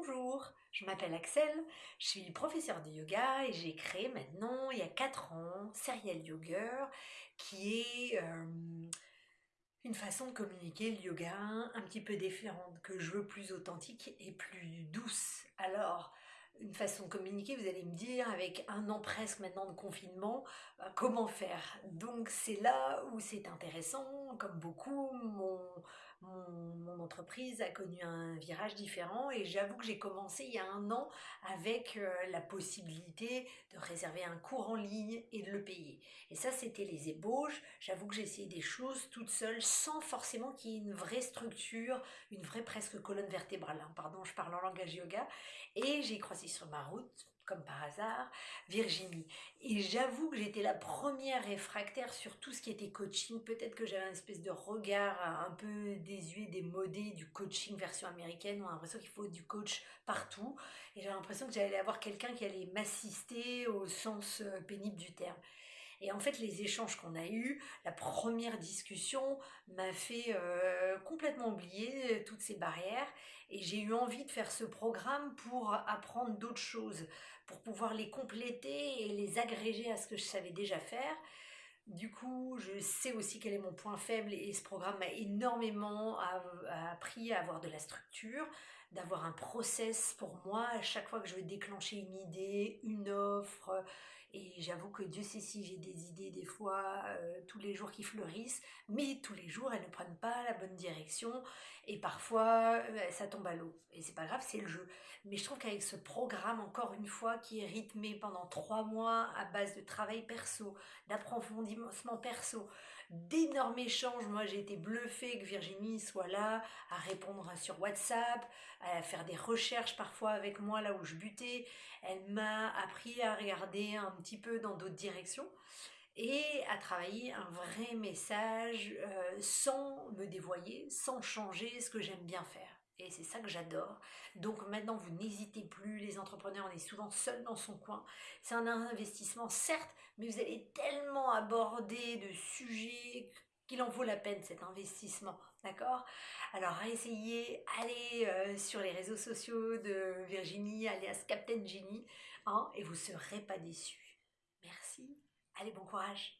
Bonjour, je m'appelle Axel, je suis professeur de yoga et j'ai créé maintenant, il y a 4 ans, Serial Yoga, qui est euh, une façon de communiquer le yoga un petit peu différente, que je veux plus authentique et plus douce. Alors, une façon de communiquer, vous allez me dire, avec un an presque maintenant de confinement, euh, comment faire? Donc c'est là où c'est intéressant, comme beaucoup, mon, entreprise a connu un virage différent et j'avoue que j'ai commencé il y a un an avec euh, la possibilité de réserver un cours en ligne et de le payer. Et ça, c'était les ébauches. J'avoue que j'ai essayé des choses toute seule sans forcément qu'il y ait une vraie structure, une vraie presque colonne vertébrale. Hein. Pardon, je parle en langage yoga. Et j'ai croisé sur ma route comme par hasard, Virginie. Et j'avoue que j'étais la première réfractaire sur tout ce qui était coaching. Peut-être que j'avais une espèce de regard un peu désuet, démodé du coaching version américaine. On a l'impression qu'il faut du coach partout. Et j'avais l'impression que j'allais avoir quelqu'un qui allait m'assister au sens euh, pénible du terme. Et en fait, les échanges qu'on a eus, la première discussion m'a fait euh, complètement oublier euh, toutes ces barrières et j'ai eu envie de faire ce programme pour apprendre d'autres choses, pour pouvoir les compléter et les agréger à ce que je savais déjà faire. Du coup, je sais aussi quel est mon point faible et ce programme m'a énormément appris à avoir de la structure, d'avoir un process pour moi à chaque fois que je veux déclencher une idée, une offre, et j'avoue que Dieu sait si j'ai des idées des fois euh, tous les jours qui fleurissent, mais tous les jours elles ne prennent pas la bonne direction et parfois euh, ça tombe à l'eau. Et c'est pas grave, c'est le jeu. Mais je trouve qu'avec ce programme, encore une fois, qui est rythmé pendant trois mois à base de travail perso, d'approfondissement perso, d'énormes échanges. Moi, j'ai été bluffée que Virginie soit là à répondre sur WhatsApp, à faire des recherches parfois avec moi là où je butais. Elle m'a appris à regarder un petit peu dans d'autres directions et à travailler un vrai message euh, sans me dévoyer, sans changer ce que j'aime bien faire. Et c'est ça que j'adore. Donc maintenant, vous n'hésitez plus, les entrepreneurs, on est souvent seul dans son coin. C'est un investissement, certes, mais vous allez tellement aborder de sujets qu'il en vaut la peine cet investissement, d'accord? Alors essayez, allez euh, sur les réseaux sociaux de Virginie, alias Captain Genie, hein, et vous ne serez pas déçus. Merci, allez bon courage